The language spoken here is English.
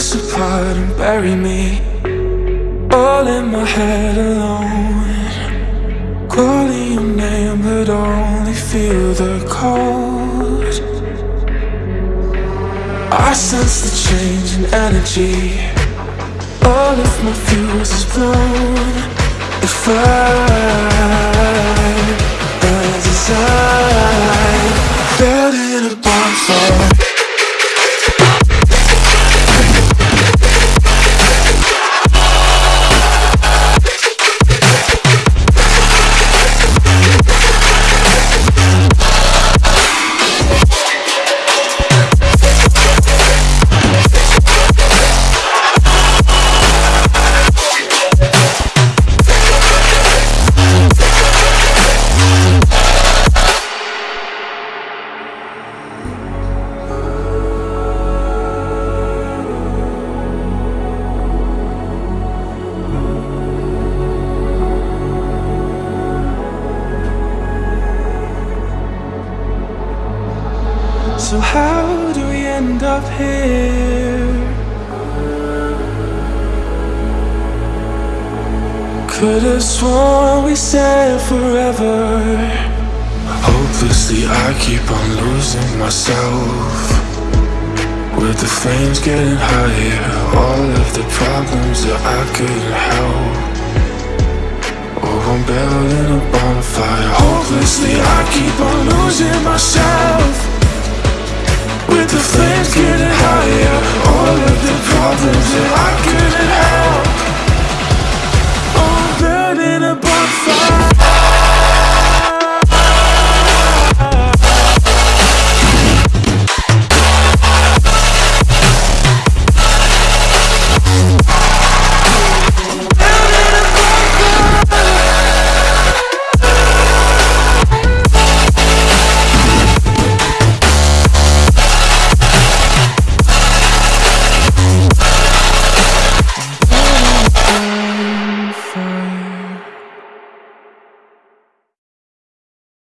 us apart and bury me. All in my head alone. Calling your name but only feel the cold. I sense the change in energy. All of my fuse is blown. If I So how do we end up here? Could have sworn we said forever. Hopelessly I keep on losing myself. With the flames getting higher All of the problems that I couldn't help. Oh, I'm building a bonfire. Hopelessly I keep on losing myself